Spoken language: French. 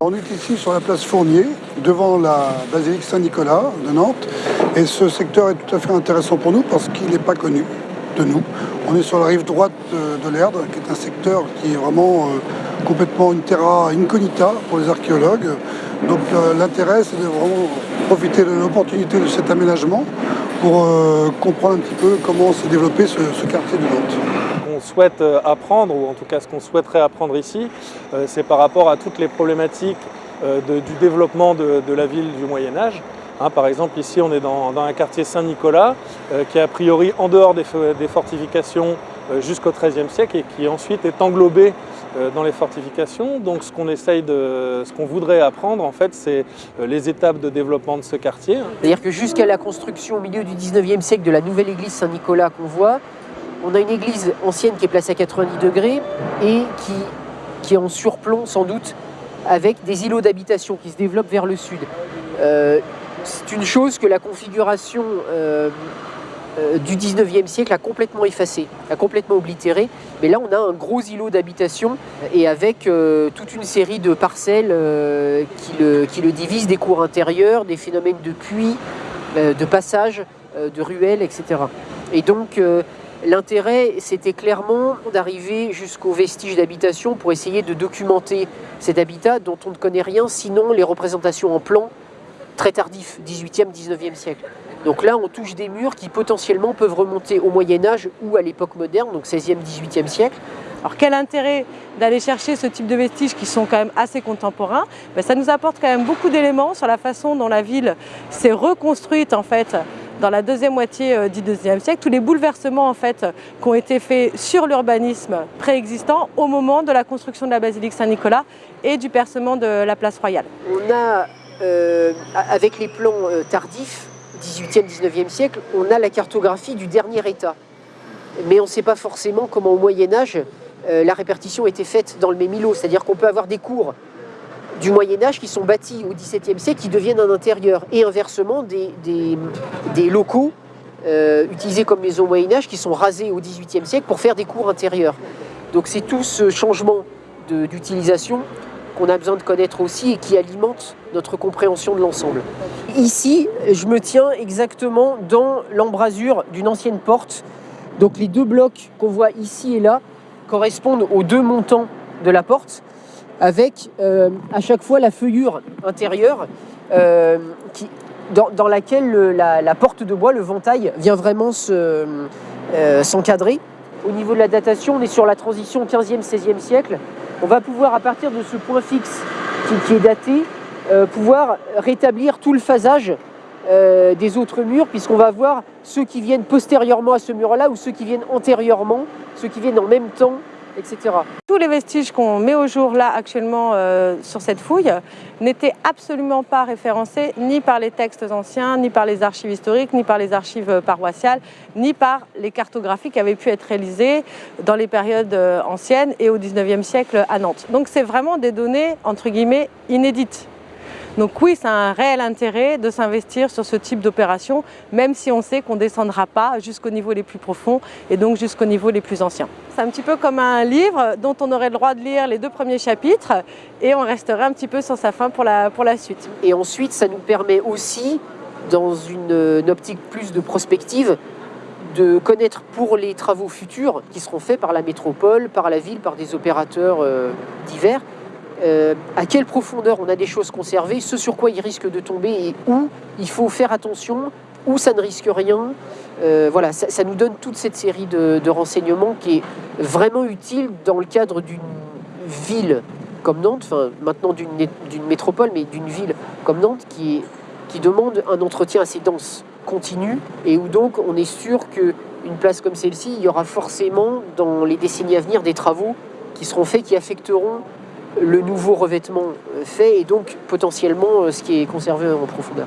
On est ici sur la place Fournier, devant la basilique Saint-Nicolas de Nantes. Et ce secteur est tout à fait intéressant pour nous parce qu'il n'est pas connu de nous. On est sur la rive droite de l'Erdre, qui est un secteur qui est vraiment euh, complètement une terra incognita pour les archéologues. Donc euh, l'intérêt, c'est de vraiment profiter de l'opportunité de cet aménagement pour euh, comprendre un petit peu comment s'est développé ce, quartier de Nantes souhaite euh, apprendre, ou en tout cas ce qu'on souhaiterait apprendre ici, euh, c'est par rapport à toutes les problématiques du développement de, la ville du Moyen-Âge. Hein, par exemple, ici, on est dans, un quartier Saint-Nicolas, qui est a priori en dehors des, fortifications jusqu'au XIIIe siècle et qui ensuite est englobé euh, dans les fortifications. Donc ce qu'on essaye de, ce qu'on voudrait apprendre en fait, c'est euh, les étapes de développement de ce quartier. C'est-à-dire que jusqu'à la construction au milieu du 19e siècle de la nouvelle église Saint-Nicolas qu'on voit, on a une église ancienne qui est placée à 90 degrés et qui, qui est en surplomb sans doute avec des îlots d'habitation qui se développent vers le sud. Euh, c'est une chose que la configuration euh, du 19e siècle a complètement effacé, a complètement oblitéré. Mais là, on a un gros îlot d'habitation et avec euh, toute une série de parcelles euh, qui, le, qui, le, divisent, des cours intérieurs, des phénomènes de puits, de passage, de ruelles, etc. Et donc, l'intérêt, c'était clairement d'arriver jusqu'aux vestiges d'habitation pour essayer de documenter cet habitat dont on ne connaît rien, sinon les représentations en plan très tardifs, 18e, 19e siècle. Donc là, on touche des murs qui potentiellement peuvent remonter au Moyen-Âge ou à l'époque moderne, donc 16e, 18e siècle. Alors quel intérêt d'aller chercher ce type de vestiges qui sont quand même assez contemporains? Ben, Ça nous apporte quand même beaucoup d'éléments sur la façon dont la ville s'est reconstruite en fait dans la deuxième moitié euh, du deuxième siècle, tous les bouleversements en fait qui ont été faits sur l'urbanisme préexistant au moment de la construction de la basilique Saint-Nicolas et du percement de la place royale. On a, euh, avec les plans euh, tardifs, 18e, 19e siècle, on a la cartographie du dernier état. Mais on ne sait pas forcément comment au Moyen-Âge, euh, la répartition était faite dans le même îlot. C'est-à-dire qu'on peut avoir des cours du Moyen-Âge qui sont bâtis au XVIIe siècle, qui deviennent un intérieur. Et inversement, des, locaux euh, utilisés comme maisons au Moyen-Âge qui sont rasés au XVIIIe siècle pour faire des cours intérieurs. Donc c'est tout ce changement d'utilisation qu'on a besoin de connaître aussi et qui alimente notre compréhension de l'ensemble. Ici, je me tiens exactement dans l'embrasure d'une ancienne porte. Donc les deux blocs qu'on voit ici et là correspondent aux deux montants de la porte avec euh, à chaque fois la feuillure intérieure euh, dans, laquelle la, porte de bois, le ventail, vient vraiment euh, s'encadrer. Au niveau de la datation, on est sur la transition 15e, 16e siècle. On va pouvoir, à partir de ce point fixe qui, est daté, pouvoir rétablir tout le phasage des autres murs, puisqu'on va voir ceux qui viennent postérieurement à ce mur-là ou ceux qui viennent antérieurement, ceux qui viennent en même temps tous les vestiges qu'on met au jour là actuellement euh, sur cette fouille n'étaient absolument pas référencés ni par les textes anciens, ni par les archives historiques, ni par les archives paroissiales, ni par les cartographies qui avaient pu être réalisées dans les périodes euh, anciennes et au 19e siècle à Nantes. Donc c'est vraiment des données entre guillemets inédites. Donc oui, c'est un réel intérêt de s'investir sur ce type d'opération, même si on sait qu'on ne descendra pas jusqu'au niveau les plus profonds et donc jusqu'au niveau les plus anciens. C'est un petit peu comme un livre dont on aurait le droit de lire les deux premiers chapitres et on resterait un petit peu sur sa fin pour la, pour la suite. Et ensuite, ça nous permet aussi, dans une, optique plus de prospective, de connaître pour les travaux futurs qui seront faits par la métropole, par la ville, par des opérateurs euh, divers, euh, à quelle profondeur on a des choses conservées, ce sur quoi il risque de tomber et où il faut faire attention, où ça ne risque rien. Euh, voilà, ça, nous donne toute cette série de, renseignements qui est vraiment utile dans le cadre d'une ville comme Nantes, enfin maintenant d'une métropole, mais d'une ville comme Nantes qui, qui demande un entretien assez dense, continu, et où donc on est sûr qu'une place comme celle-ci, il y aura forcément dans les décennies à venir des travaux qui seront faits, qui affecteront le nouveau revêtement fait et donc potentiellement euh, ce qui est conservé en profondeur.